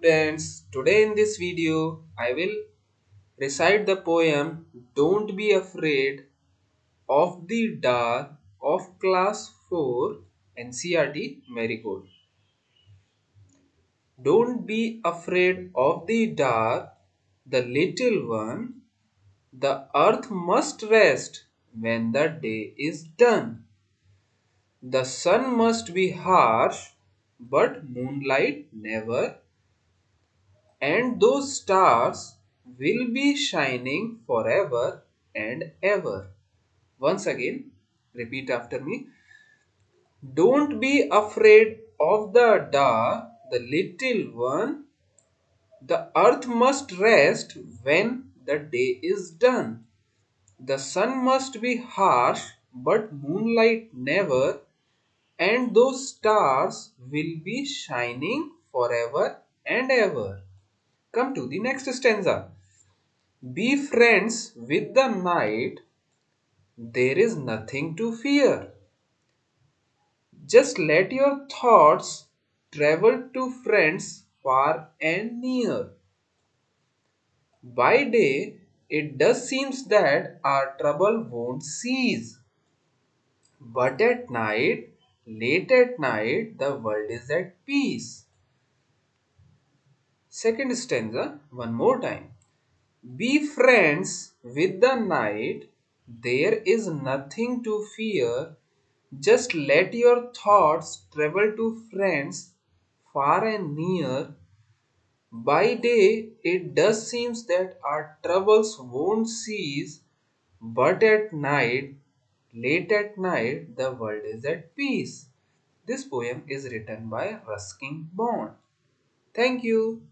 Students, today in this video, I will recite the poem Don't Be Afraid of the Dark of Class 4 NCERT Marigold. Don't be afraid of the dark, the little one. The earth must rest when the day is done. The sun must be harsh, but moonlight never and those stars will be shining forever and ever. Once again, repeat after me. Don't be afraid of the dark, the little one. The earth must rest when the day is done. The sun must be harsh, but moonlight never, and those stars will be shining forever and ever. Come to the next stanza. Be friends with the night. There is nothing to fear. Just let your thoughts travel to friends far and near. By day, it does seems that our trouble won't cease. But at night, late at night, the world is at peace. Second stanza, one more time. Be friends with the night, there is nothing to fear. Just let your thoughts travel to friends far and near. By day, it does seem that our troubles won't cease, but at night, late at night, the world is at peace. This poem is written by Ruskin Bond. Thank you.